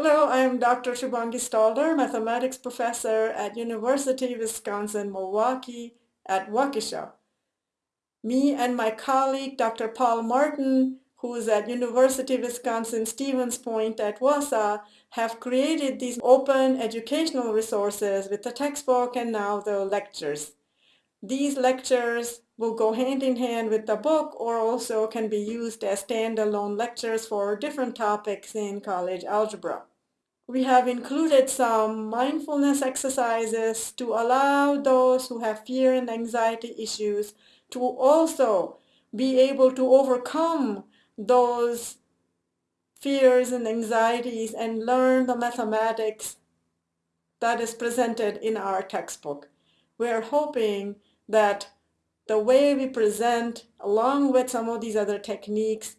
Hello, I am Dr. Shubhangi Stalder, mathematics professor at University of Wisconsin-Milwaukee at Waukesha. Me and my colleague, Dr. Paul Martin, who is at University of Wisconsin-Stevens Point at Wausau, have created these open educational resources with the textbook and now the lectures. These lectures will go hand in hand with the book or also can be used as standalone lectures for different topics in college algebra. We have included some mindfulness exercises to allow those who have fear and anxiety issues to also be able to overcome those fears and anxieties and learn the mathematics that is presented in our textbook. We're hoping that the way we present along with some of these other techniques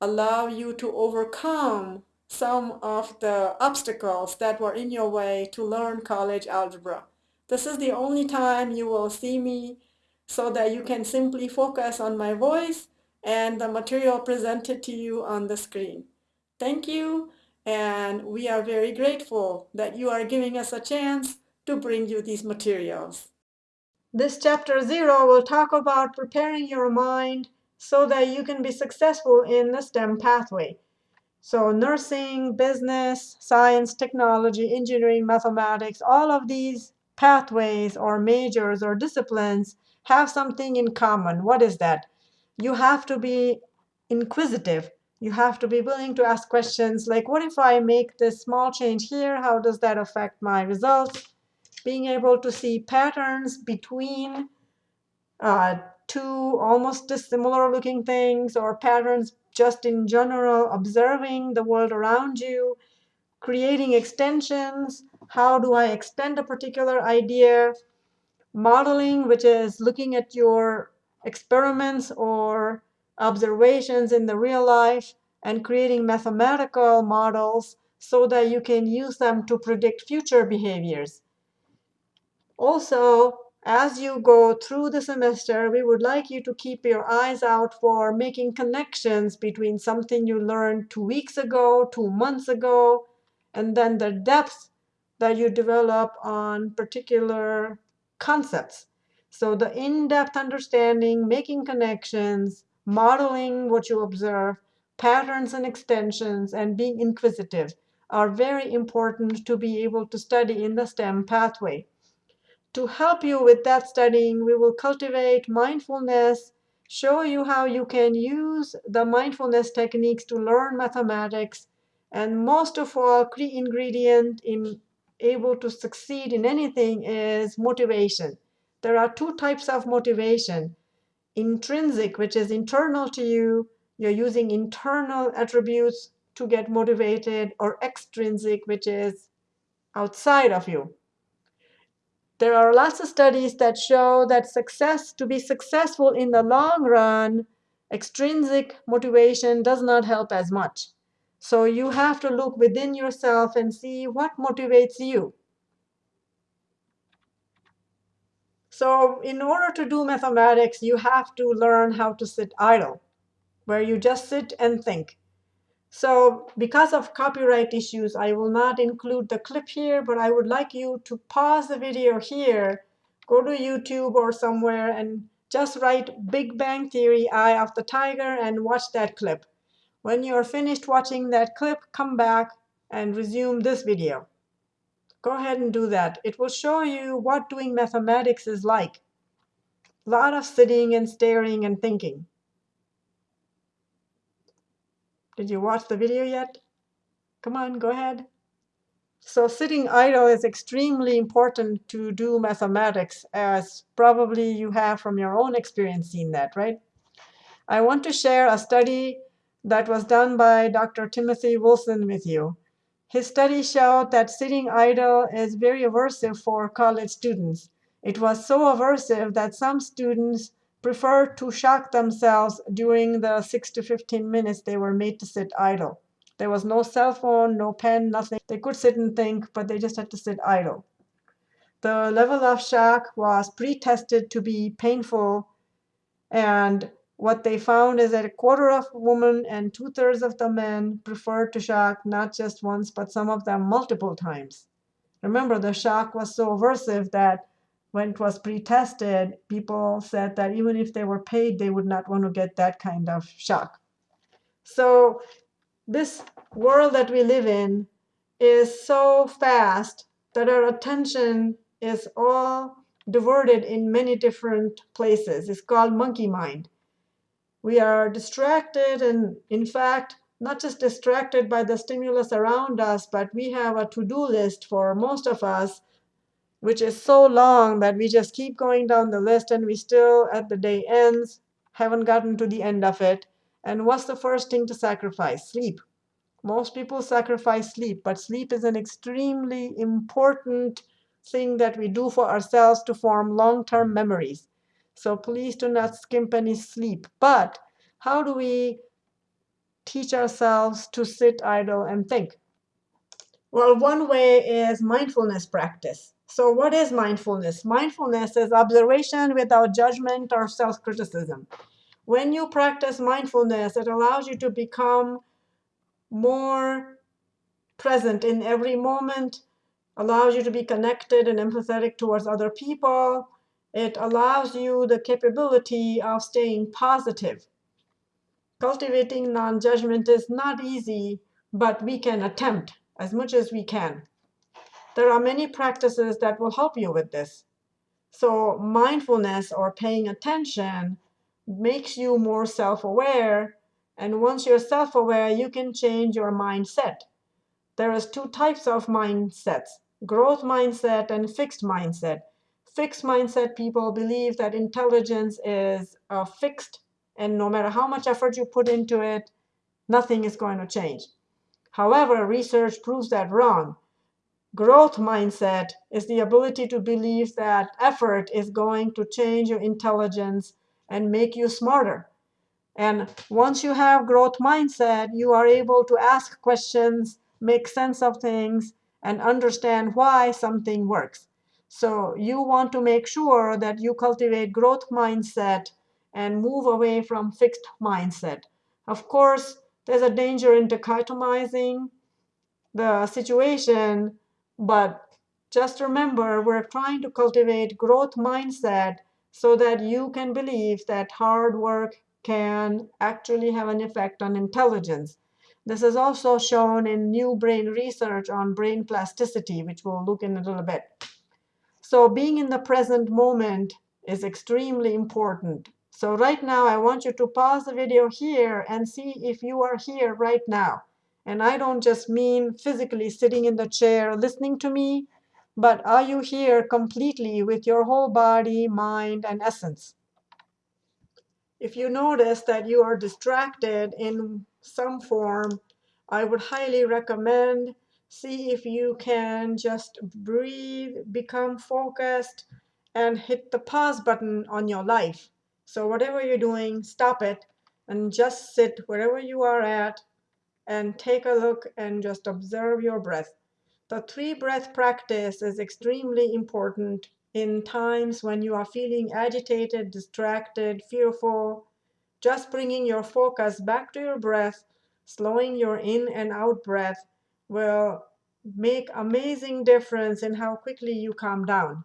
allow you to overcome some of the obstacles that were in your way to learn college algebra. This is the only time you will see me so that you can simply focus on my voice and the material presented to you on the screen. Thank you, and we are very grateful that you are giving us a chance to bring you these materials. This chapter zero will talk about preparing your mind so that you can be successful in the STEM pathway. So nursing, business, science, technology, engineering, mathematics, all of these pathways or majors or disciplines have something in common. What is that? You have to be inquisitive. You have to be willing to ask questions like, what if I make this small change here? How does that affect my results? Being able to see patterns between uh, two almost dissimilar looking things or patterns just in general, observing the world around you, creating extensions. How do I extend a particular idea? Modeling, which is looking at your experiments or observations in the real life and creating mathematical models so that you can use them to predict future behaviors. Also, as you go through the semester, we would like you to keep your eyes out for making connections between something you learned two weeks ago, two months ago, and then the depth that you develop on particular concepts. So the in-depth understanding, making connections, modeling what you observe, patterns and extensions, and being inquisitive are very important to be able to study in the STEM pathway. To help you with that studying, we will cultivate mindfulness, show you how you can use the mindfulness techniques to learn mathematics, and most of all, key ingredient in able to succeed in anything is motivation. There are two types of motivation. Intrinsic, which is internal to you, you're using internal attributes to get motivated, or extrinsic, which is outside of you. There are lots of studies that show that success to be successful in the long run, extrinsic motivation does not help as much. So you have to look within yourself and see what motivates you. So in order to do mathematics, you have to learn how to sit idle, where you just sit and think. So because of copyright issues, I will not include the clip here, but I would like you to pause the video here, go to YouTube or somewhere, and just write Big Bang Theory, Eye of the Tiger, and watch that clip. When you are finished watching that clip, come back and resume this video. Go ahead and do that. It will show you what doing mathematics is like. A lot of sitting and staring and thinking. Did you watch the video yet? Come on, go ahead. So sitting idle is extremely important to do mathematics, as probably you have from your own experience seen that, right? I want to share a study that was done by Dr. Timothy Wilson with you. His study showed that sitting idle is very aversive for college students. It was so aversive that some students preferred to shock themselves during the 6 to 15 minutes they were made to sit idle. There was no cell phone, no pen, nothing. They could sit and think, but they just had to sit idle. The level of shock was pre-tested to be painful, and what they found is that a quarter of women and two thirds of the men preferred to shock not just once, but some of them multiple times. Remember, the shock was so aversive that when it was pre-tested, people said that even if they were paid, they would not want to get that kind of shock. So this world that we live in is so fast that our attention is all diverted in many different places. It's called monkey mind. We are distracted and in fact, not just distracted by the stimulus around us, but we have a to-do list for most of us which is so long that we just keep going down the list and we still, at the day ends, haven't gotten to the end of it. And what's the first thing to sacrifice? Sleep. Most people sacrifice sleep, but sleep is an extremely important thing that we do for ourselves to form long-term memories. So please do not skimp any sleep. But how do we teach ourselves to sit idle and think? Well, one way is mindfulness practice. So what is mindfulness? Mindfulness is observation without judgment or self-criticism. When you practice mindfulness, it allows you to become more present in every moment, allows you to be connected and empathetic towards other people. It allows you the capability of staying positive. Cultivating non-judgment is not easy, but we can attempt as much as we can. There are many practices that will help you with this. So mindfulness or paying attention makes you more self-aware. And once you're self-aware, you can change your mindset. There is two types of mindsets, growth mindset and fixed mindset. Fixed mindset people believe that intelligence is fixed, and no matter how much effort you put into it, nothing is going to change. However, research proves that wrong. Growth mindset is the ability to believe that effort is going to change your intelligence and make you smarter. And once you have growth mindset, you are able to ask questions, make sense of things, and understand why something works. So you want to make sure that you cultivate growth mindset and move away from fixed mindset. Of course, there's a danger in dichotomizing the situation but just remember, we're trying to cultivate growth mindset so that you can believe that hard work can actually have an effect on intelligence. This is also shown in new brain research on brain plasticity, which we'll look in a little bit. So being in the present moment is extremely important. So right now, I want you to pause the video here and see if you are here right now. And I don't just mean physically sitting in the chair listening to me, but are you here completely with your whole body, mind, and essence? If you notice that you are distracted in some form, I would highly recommend see if you can just breathe, become focused, and hit the pause button on your life. So whatever you're doing, stop it and just sit wherever you are at and take a look and just observe your breath. The three breath practice is extremely important in times when you are feeling agitated, distracted, fearful. Just bringing your focus back to your breath, slowing your in and out breath will make amazing difference in how quickly you calm down.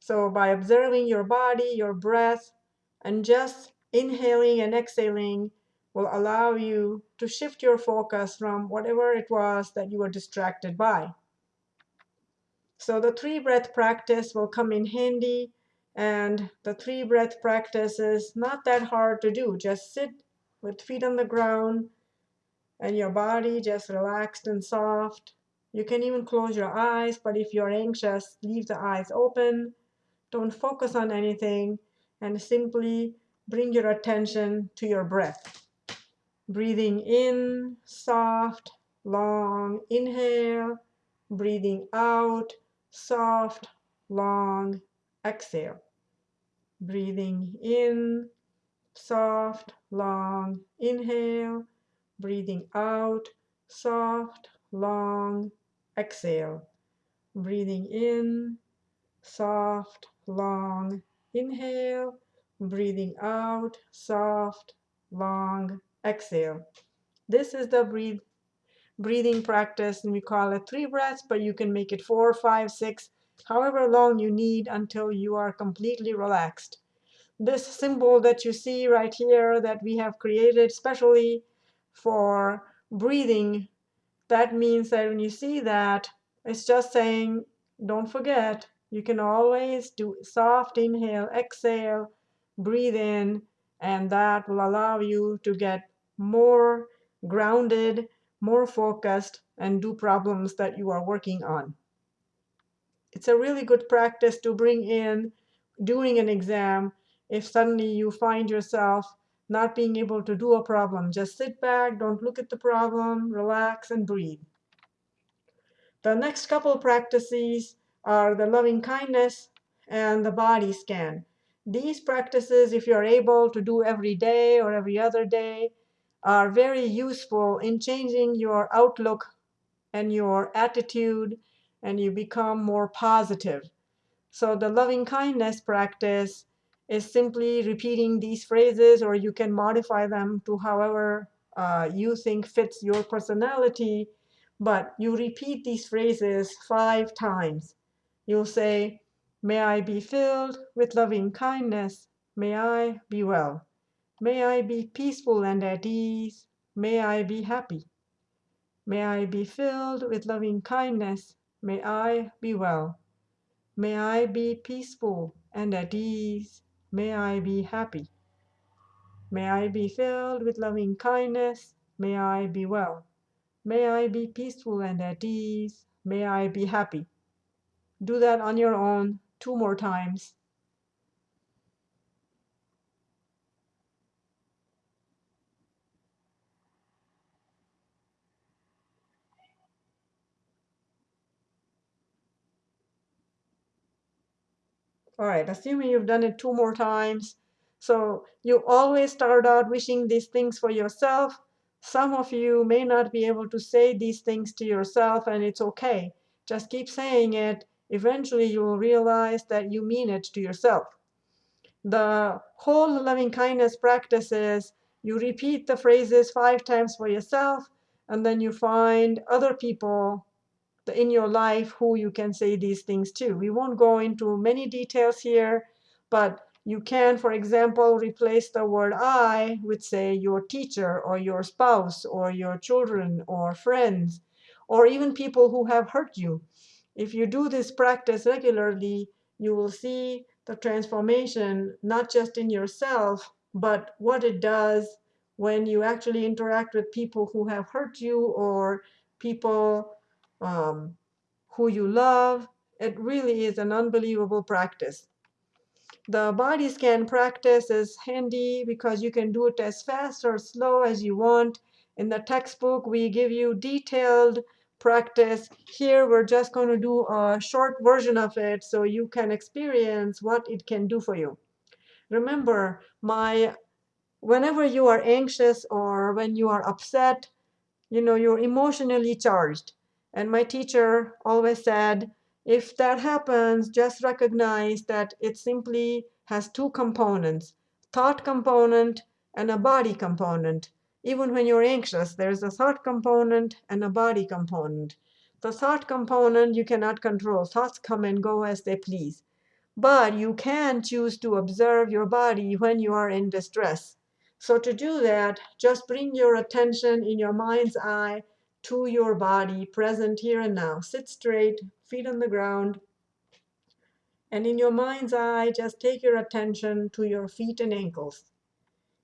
So by observing your body, your breath, and just inhaling and exhaling, will allow you to shift your focus from whatever it was that you were distracted by. So the three breath practice will come in handy. And the three breath practice is not that hard to do. Just sit with feet on the ground and your body just relaxed and soft. You can even close your eyes, but if you're anxious, leave the eyes open. Don't focus on anything and simply bring your attention to your breath. Breathing in, soft, long inhale. Breathing out, soft, long exhale. Breathing in, soft, long inhale. Breathing out, soft, long exhale. Breathing in, soft, long inhale. breathing out, soft, long exhale. This is the breathe, breathing practice, and we call it three breaths, but you can make it four, five, six, however long you need until you are completely relaxed. This symbol that you see right here that we have created specially for breathing, that means that when you see that, it's just saying, don't forget, you can always do soft inhale, exhale, breathe in, and that will allow you to get more grounded, more focused, and do problems that you are working on. It's a really good practice to bring in during an exam if suddenly you find yourself not being able to do a problem. Just sit back, don't look at the problem, relax, and breathe. The next couple practices are the loving kindness and the body scan. These practices, if you're able to do every day or every other day, are very useful in changing your outlook and your attitude, and you become more positive. So the loving kindness practice is simply repeating these phrases, or you can modify them to however uh, you think fits your personality. But you repeat these phrases five times. You'll say, May I be filled with loving kindness. May I be well. May I be peaceful and at ease. May I be happy. May I be filled with loving kindness. May I be well. May I be peaceful and at ease. May I be happy. May I be filled with loving kindness. May I be well. May I be peaceful and at ease. May I be happy. Do that on your own two more times. All right, assuming you've done it two more times. So you always start out wishing these things for yourself. Some of you may not be able to say these things to yourself, and it's okay. Just keep saying it. Eventually, you will realize that you mean it to yourself. The whole loving kindness practice is you repeat the phrases five times for yourself, and then you find other people in your life who you can say these things to. We won't go into many details here, but you can, for example, replace the word I with, say, your teacher or your spouse or your children or friends or even people who have hurt you. If you do this practice regularly, you will see the transformation not just in yourself, but what it does when you actually interact with people who have hurt you or people um, who you love. It really is an unbelievable practice. The body scan practice is handy because you can do it as fast or slow as you want. In the textbook, we give you detailed practice. Here, we're just going to do a short version of it so you can experience what it can do for you. Remember, my whenever you are anxious or when you are upset, you know, you're emotionally charged. And my teacher always said, if that happens, just recognize that it simply has two components, thought component and a body component. Even when you're anxious, there's a thought component and a body component. The thought component you cannot control. Thoughts come and go as they please. But you can choose to observe your body when you are in distress. So to do that, just bring your attention in your mind's eye to your body, present here and now. Sit straight, feet on the ground. And in your mind's eye, just take your attention to your feet and ankles.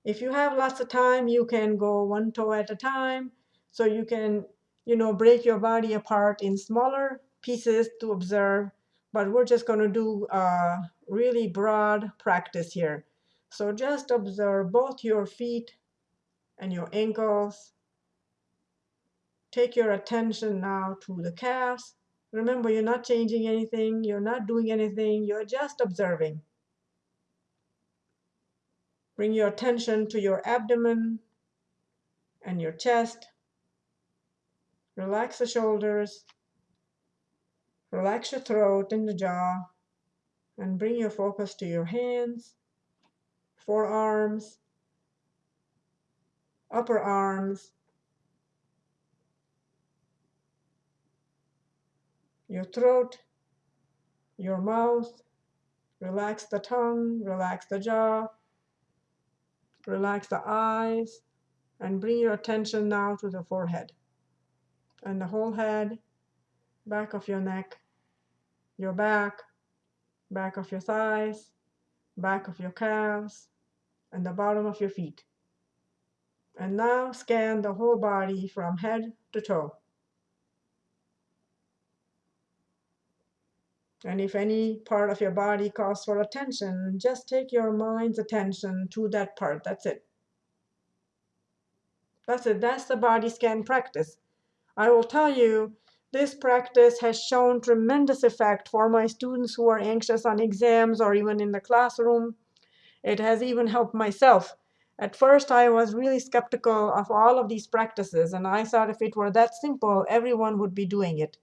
If you have lots of time, you can go one toe at a time. So you can, you know, break your body apart in smaller pieces to observe. But we're just going to do a really broad practice here. So just observe both your feet and your ankles take your attention now to the calves. Remember, you're not changing anything. You're not doing anything. You're just observing. Bring your attention to your abdomen and your chest. Relax the shoulders. Relax your throat and the jaw. And bring your focus to your hands. forearms, upper arms, your throat, your mouth, relax the tongue, relax the jaw, relax the eyes, and bring your attention now to the forehead and the whole head, back of your neck, your back, back of your thighs, back of your calves, and the bottom of your feet. And now scan the whole body from head to toe. And if any part of your body calls for attention, just take your mind's attention to that part. That's it. That's it. That's the body scan practice. I will tell you, this practice has shown tremendous effect for my students who are anxious on exams or even in the classroom. It has even helped myself. At first, I was really skeptical of all of these practices, and I thought if it were that simple, everyone would be doing it.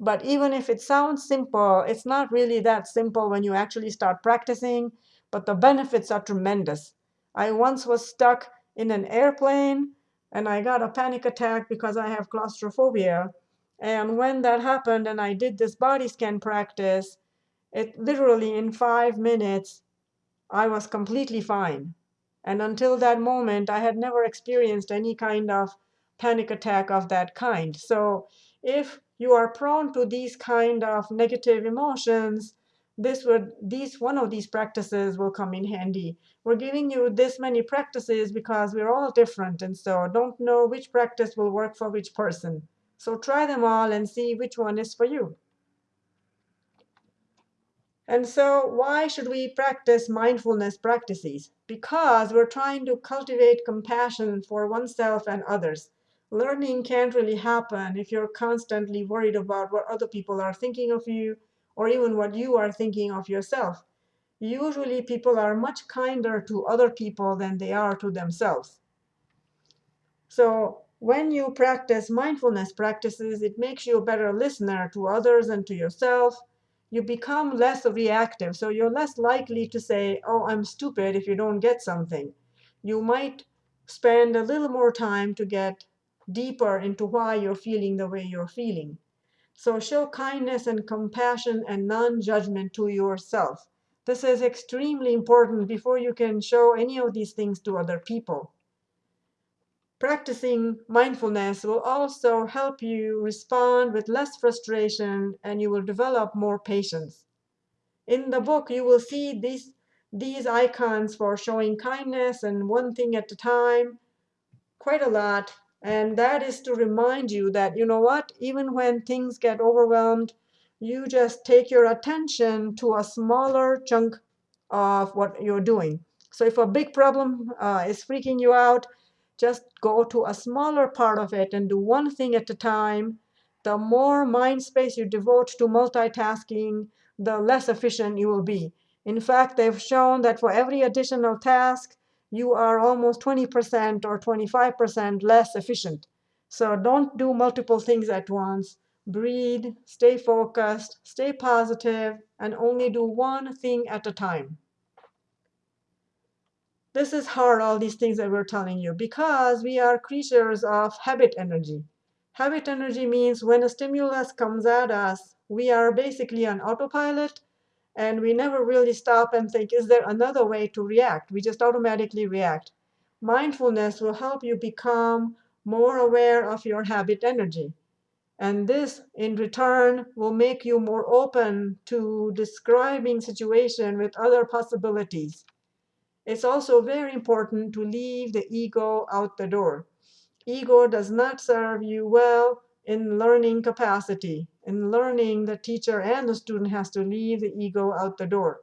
But even if it sounds simple, it's not really that simple when you actually start practicing, but the benefits are tremendous. I once was stuck in an airplane and I got a panic attack because I have claustrophobia. And when that happened and I did this body scan practice, it literally in five minutes, I was completely fine. And until that moment, I had never experienced any kind of panic attack of that kind. So if you are prone to these kind of negative emotions, this would these one of these practices will come in handy. We're giving you this many practices because we're all different, and so don't know which practice will work for which person. So try them all and see which one is for you. And so why should we practice mindfulness practices? Because we're trying to cultivate compassion for oneself and others. Learning can't really happen if you're constantly worried about what other people are thinking of you or even what you are thinking of yourself. Usually people are much kinder to other people than they are to themselves. So when you practice mindfulness practices, it makes you a better listener to others and to yourself you become less reactive. So you're less likely to say, oh, I'm stupid if you don't get something. You might spend a little more time to get deeper into why you're feeling the way you're feeling. So show kindness and compassion and non-judgment to yourself. This is extremely important before you can show any of these things to other people. Practicing mindfulness will also help you respond with less frustration, and you will develop more patience. In the book, you will see these, these icons for showing kindness and one thing at a time quite a lot. And that is to remind you that, you know what, even when things get overwhelmed, you just take your attention to a smaller chunk of what you're doing. So if a big problem uh, is freaking you out, just go to a smaller part of it and do one thing at a time. The more mind space you devote to multitasking, the less efficient you will be. In fact, they've shown that for every additional task, you are almost 20% or 25% less efficient. So don't do multiple things at once. Breathe, stay focused, stay positive, and only do one thing at a time. This is hard, all these things that we're telling you, because we are creatures of habit energy. Habit energy means when a stimulus comes at us, we are basically on autopilot, and we never really stop and think, is there another way to react? We just automatically react. Mindfulness will help you become more aware of your habit energy. And this, in return, will make you more open to describing situation with other possibilities. It's also very important to leave the ego out the door. Ego does not serve you well in learning capacity. In learning, the teacher and the student has to leave the ego out the door.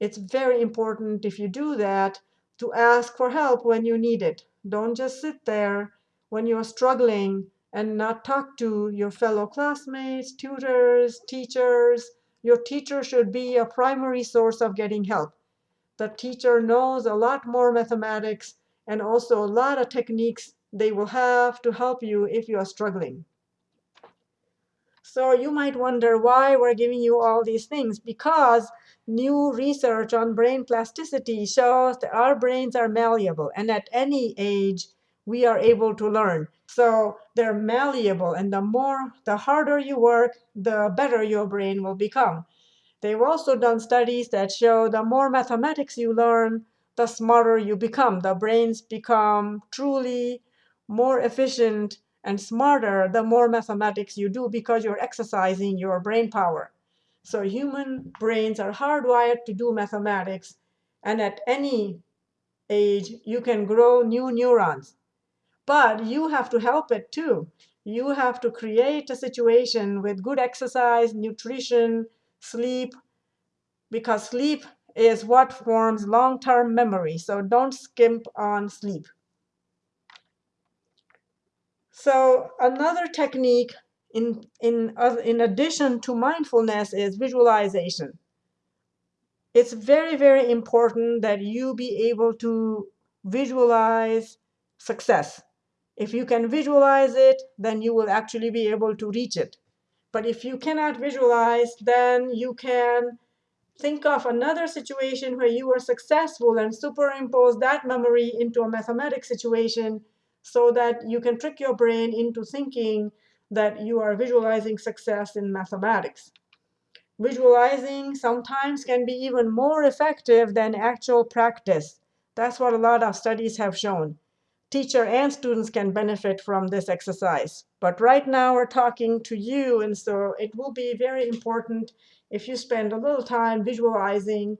It's very important if you do that to ask for help when you need it. Don't just sit there when you're struggling and not talk to your fellow classmates, tutors, teachers. Your teacher should be a primary source of getting help the teacher knows a lot more mathematics and also a lot of techniques they will have to help you if you are struggling. So you might wonder why we're giving you all these things. Because new research on brain plasticity shows that our brains are malleable. And at any age, we are able to learn. So they're malleable. And the more, the harder you work, the better your brain will become. They've also done studies that show the more mathematics you learn, the smarter you become. The brains become truly more efficient and smarter the more mathematics you do because you're exercising your brain power. So human brains are hardwired to do mathematics. And at any age, you can grow new neurons. But you have to help it too. You have to create a situation with good exercise, nutrition, sleep, because sleep is what forms long-term memory. So don't skimp on sleep. So another technique in, in, uh, in addition to mindfulness is visualization. It's very, very important that you be able to visualize success. If you can visualize it, then you will actually be able to reach it. But if you cannot visualize, then you can think of another situation where you were successful and superimpose that memory into a mathematics situation so that you can trick your brain into thinking that you are visualizing success in mathematics. Visualizing sometimes can be even more effective than actual practice. That's what a lot of studies have shown teacher and students can benefit from this exercise. But right now we're talking to you, and so it will be very important if you spend a little time visualizing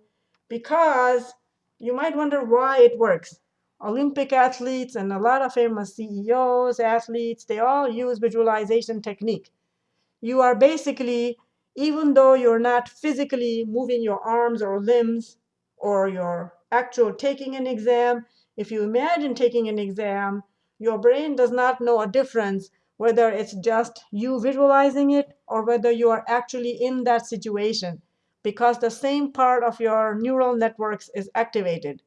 because you might wonder why it works. Olympic athletes and a lot of famous CEOs, athletes, they all use visualization technique. You are basically, even though you're not physically moving your arms or limbs or you're actual taking an exam, if you imagine taking an exam, your brain does not know a difference whether it's just you visualizing it or whether you are actually in that situation because the same part of your neural networks is activated.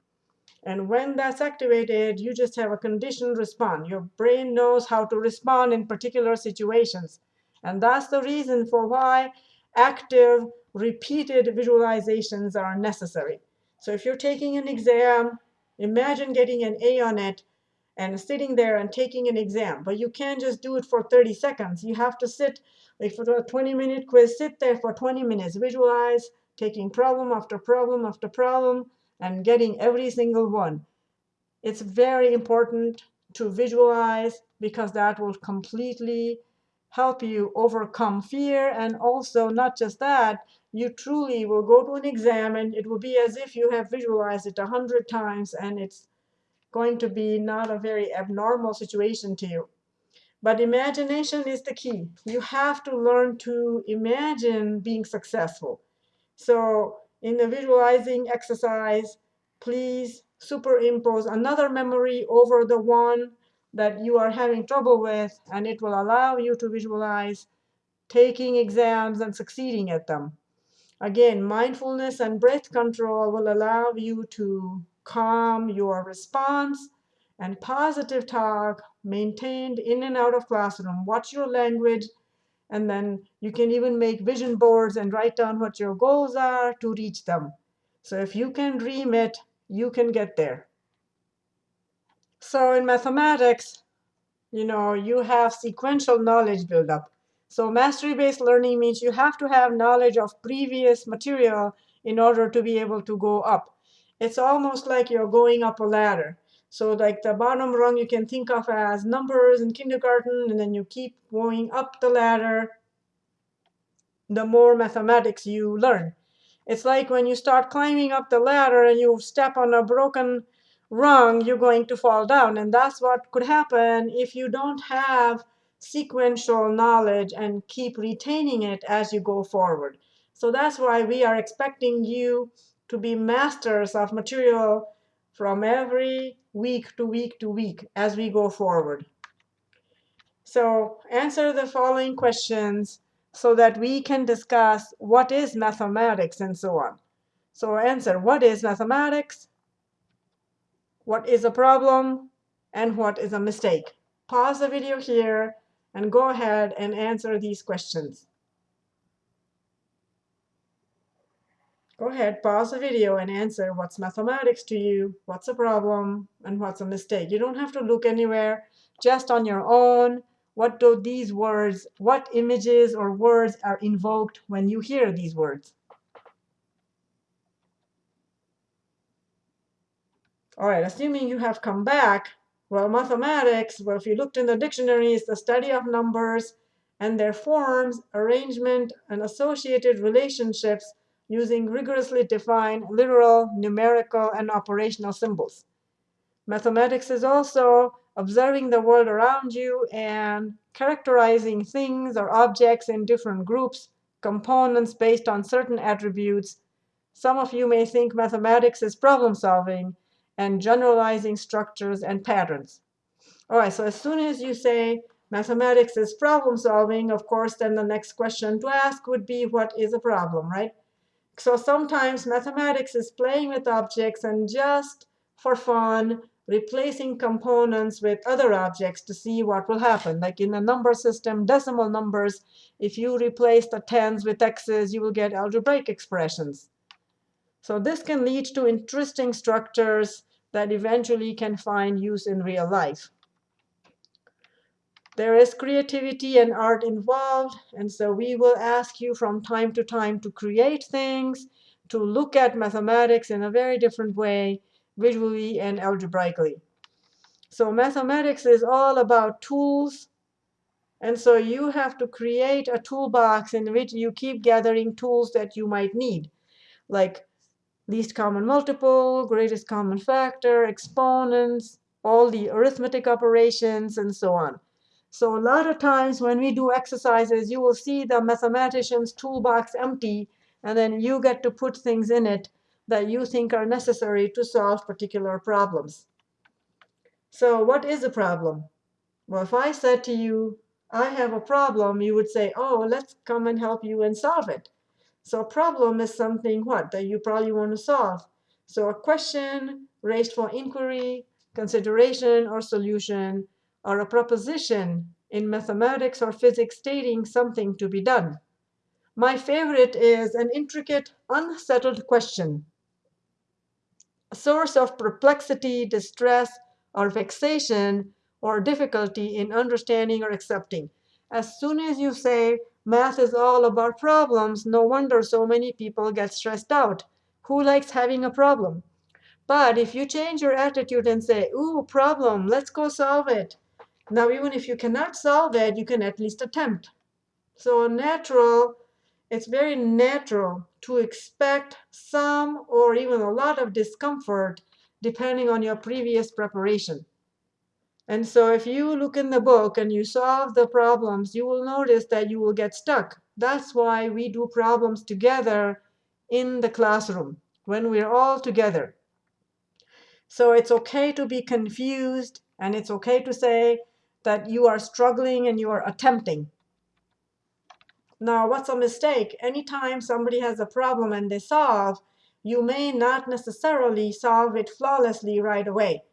And when that's activated, you just have a conditioned response. Your brain knows how to respond in particular situations. And that's the reason for why active, repeated visualizations are necessary. So if you're taking an exam, Imagine getting an A on it and sitting there and taking an exam. But you can't just do it for 30 seconds. You have to sit, like for a 20-minute quiz, sit there for 20 minutes, visualize, taking problem after problem after problem, and getting every single one. It's very important to visualize because that will completely help you overcome fear. And also, not just that, you truly will go to an exam and it will be as if you have visualized it a hundred times and it's going to be not a very abnormal situation to you. But imagination is the key. You have to learn to imagine being successful. So in the visualizing exercise, please superimpose another memory over the one that you are having trouble with, and it will allow you to visualize taking exams and succeeding at them. Again, mindfulness and breath control will allow you to calm your response and positive talk maintained in and out of classroom. Watch your language, and then you can even make vision boards and write down what your goals are to reach them. So if you can dream it, you can get there. So in mathematics, you know, you have sequential knowledge buildup. So mastery-based learning means you have to have knowledge of previous material in order to be able to go up. It's almost like you're going up a ladder. So like the bottom rung you can think of as numbers in kindergarten, and then you keep going up the ladder the more mathematics you learn. It's like when you start climbing up the ladder and you step on a broken rung, you're going to fall down. And that's what could happen if you don't have sequential knowledge and keep retaining it as you go forward. So that's why we are expecting you to be masters of material from every week to week to week as we go forward. So answer the following questions so that we can discuss what is mathematics and so on. So answer, what is mathematics? What is a problem? And what is a mistake? Pause the video here and go ahead and answer these questions. Go ahead, pause the video and answer what's mathematics to you, what's a problem, and what's a mistake. You don't have to look anywhere, just on your own. What do these words, what images or words are invoked when you hear these words? All right, assuming you have come back, well, mathematics, well, if you looked in the dictionary, it's the study of numbers and their forms, arrangement, and associated relationships using rigorously defined literal, numerical, and operational symbols. Mathematics is also observing the world around you and characterizing things or objects in different groups, components based on certain attributes. Some of you may think mathematics is problem solving and generalizing structures and patterns. All right, so as soon as you say mathematics is problem solving, of course, then the next question to ask would be, what is a problem, right? So sometimes mathematics is playing with objects and just for fun, replacing components with other objects to see what will happen. Like in a number system, decimal numbers, if you replace the tens with x's, you will get algebraic expressions. So this can lead to interesting structures that eventually can find use in real life. There is creativity and art involved, and so we will ask you from time to time to create things, to look at mathematics in a very different way, visually and algebraically. So mathematics is all about tools, and so you have to create a toolbox in which you keep gathering tools that you might need, like least common multiple, greatest common factor, exponents, all the arithmetic operations, and so on. So a lot of times when we do exercises, you will see the mathematician's toolbox empty, and then you get to put things in it that you think are necessary to solve particular problems. So what is a problem? Well, if I said to you, I have a problem, you would say, oh, let's come and help you and solve it. So a problem is something what that you probably want to solve. So a question raised for inquiry, consideration, or solution or a proposition in mathematics or physics stating something to be done. My favorite is an intricate, unsettled question, a source of perplexity, distress, or vexation, or difficulty in understanding or accepting. As soon as you say math is all about problems, no wonder so many people get stressed out. Who likes having a problem? But if you change your attitude and say, ooh, problem, let's go solve it, now, even if you cannot solve it, you can at least attempt. So natural, it's very natural to expect some or even a lot of discomfort depending on your previous preparation. And so if you look in the book and you solve the problems, you will notice that you will get stuck. That's why we do problems together in the classroom when we're all together. So it's OK to be confused, and it's OK to say, that you are struggling and you are attempting. Now, what's a mistake? Anytime somebody has a problem and they solve, you may not necessarily solve it flawlessly right away.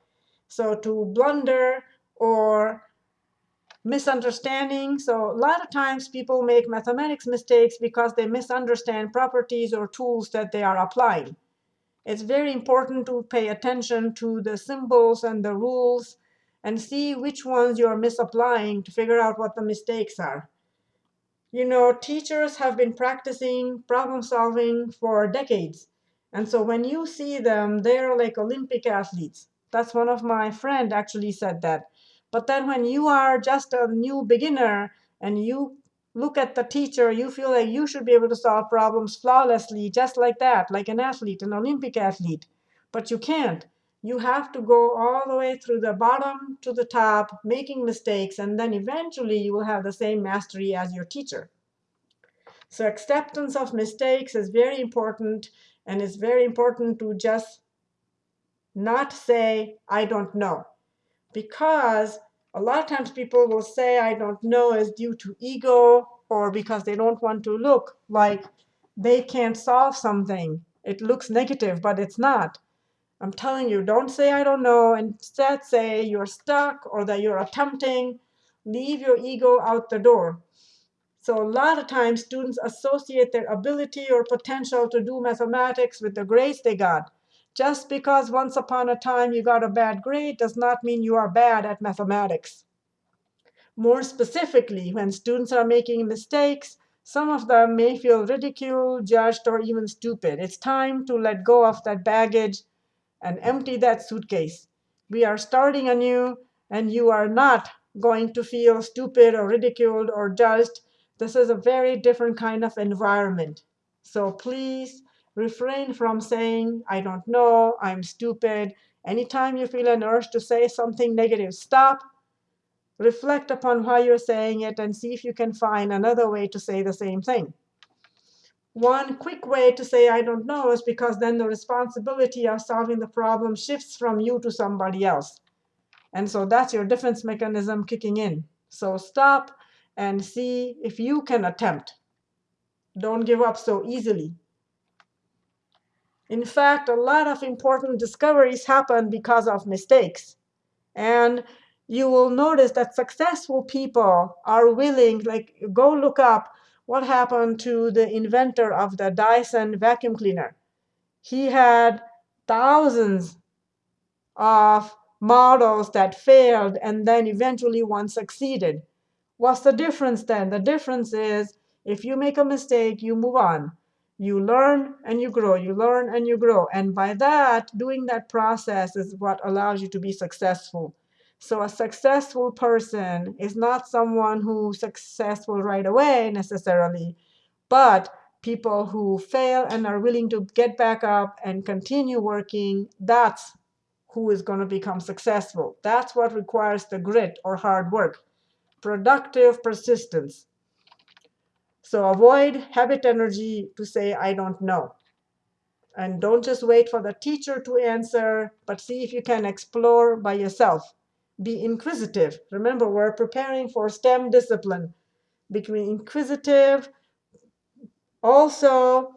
So to blunder or misunderstanding. So a lot of times people make mathematics mistakes because they misunderstand properties or tools that they are applying. It's very important to pay attention to the symbols and the rules and see which ones you're misapplying to figure out what the mistakes are. You know, teachers have been practicing problem solving for decades. And so when you see them, they're like Olympic athletes. That's one of my friend actually said that. But then when you are just a new beginner and you look at the teacher, you feel like you should be able to solve problems flawlessly, just like that, like an athlete, an Olympic athlete. But you can't you have to go all the way through the bottom to the top, making mistakes, and then eventually you will have the same mastery as your teacher. So acceptance of mistakes is very important, and it's very important to just not say, I don't know. Because a lot of times people will say, I don't know, is due to ego or because they don't want to look like they can't solve something. It looks negative, but it's not. I'm telling you, don't say I don't know. Instead, say you're stuck or that you're attempting Leave your ego out the door. So a lot of times students associate their ability or potential to do mathematics with the grades they got. Just because once upon a time you got a bad grade does not mean you are bad at mathematics. More specifically, when students are making mistakes, some of them may feel ridiculed, judged, or even stupid. It's time to let go of that baggage and empty that suitcase. We are starting anew, and you are not going to feel stupid or ridiculed or judged this is a very different kind of environment. So please refrain from saying, I don't know, I'm stupid. Anytime you feel an urge to say something negative, stop, reflect upon why you're saying it, and see if you can find another way to say the same thing. One quick way to say I don't know is because then the responsibility of solving the problem shifts from you to somebody else. And so that's your defense mechanism kicking in. So stop, and see if you can attempt. Don't give up so easily. In fact, a lot of important discoveries happen because of mistakes. And you will notice that successful people are willing, like go look up what happened to the inventor of the Dyson vacuum cleaner. He had thousands of models that failed, and then eventually one succeeded. What's the difference then? The difference is if you make a mistake, you move on. You learn and you grow. You learn and you grow. And by that, doing that process is what allows you to be successful. So a successful person is not someone who's successful right away necessarily, but people who fail and are willing to get back up and continue working, that's who is going to become successful. That's what requires the grit or hard work productive persistence. So avoid habit energy to say, I don't know. And don't just wait for the teacher to answer, but see if you can explore by yourself. Be inquisitive. Remember, we're preparing for STEM discipline. Between inquisitive, also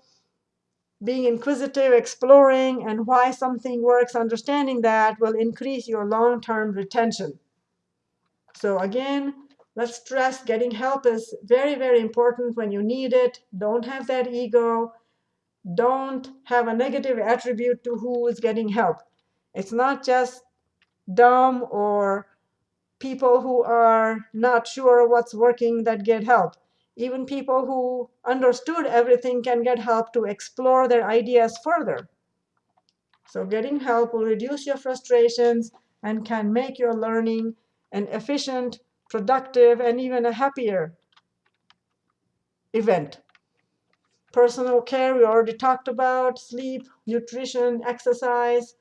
being inquisitive, exploring, and why something works, understanding that will increase your long-term retention. So again, Let's stress getting help is very, very important when you need it. Don't have that ego. Don't have a negative attribute to who is getting help. It's not just dumb or people who are not sure what's working that get help. Even people who understood everything can get help to explore their ideas further. So getting help will reduce your frustrations and can make your learning an efficient productive, and even a happier event. Personal care, we already talked about, sleep, nutrition, exercise,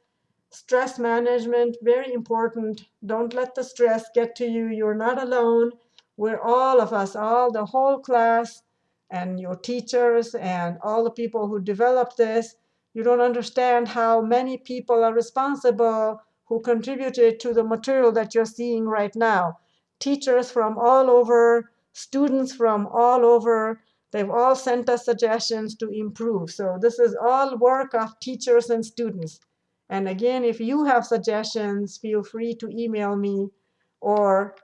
stress management, very important. Don't let the stress get to you. You're not alone. We're all of us, all the whole class, and your teachers, and all the people who developed this. You don't understand how many people are responsible who contributed to the material that you're seeing right now teachers from all over, students from all over. They've all sent us suggestions to improve. So this is all work of teachers and students. And again, if you have suggestions, feel free to email me or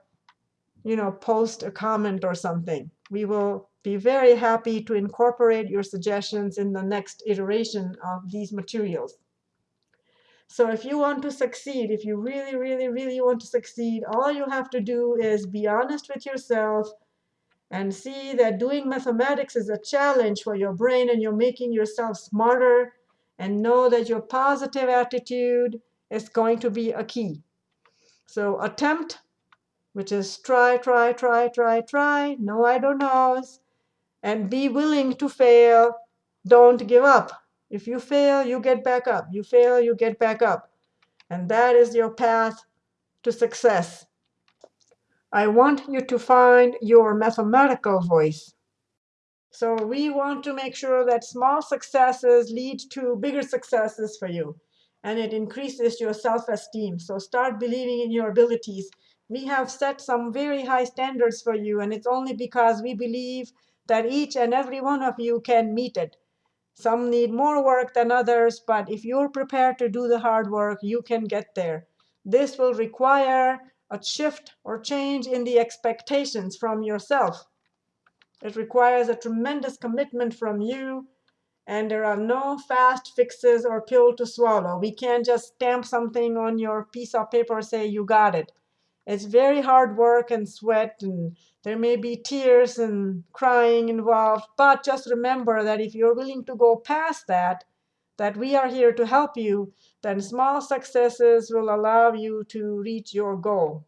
you know, post a comment or something. We will be very happy to incorporate your suggestions in the next iteration of these materials. So if you want to succeed, if you really, really, really want to succeed, all you have to do is be honest with yourself and see that doing mathematics is a challenge for your brain and you're making yourself smarter and know that your positive attitude is going to be a key. So attempt, which is try, try, try, try, try, no, I don't know, and be willing to fail. Don't give up. If you fail, you get back up. You fail, you get back up. And that is your path to success. I want you to find your mathematical voice. So we want to make sure that small successes lead to bigger successes for you. And it increases your self-esteem. So start believing in your abilities. We have set some very high standards for you, and it's only because we believe that each and every one of you can meet it. Some need more work than others, but if you're prepared to do the hard work, you can get there. This will require a shift or change in the expectations from yourself. It requires a tremendous commitment from you, and there are no fast fixes or pill to swallow. We can't just stamp something on your piece of paper and say you got it. It's very hard work and sweat, and there may be tears and crying involved. But just remember that if you're willing to go past that, that we are here to help you, then small successes will allow you to reach your goal.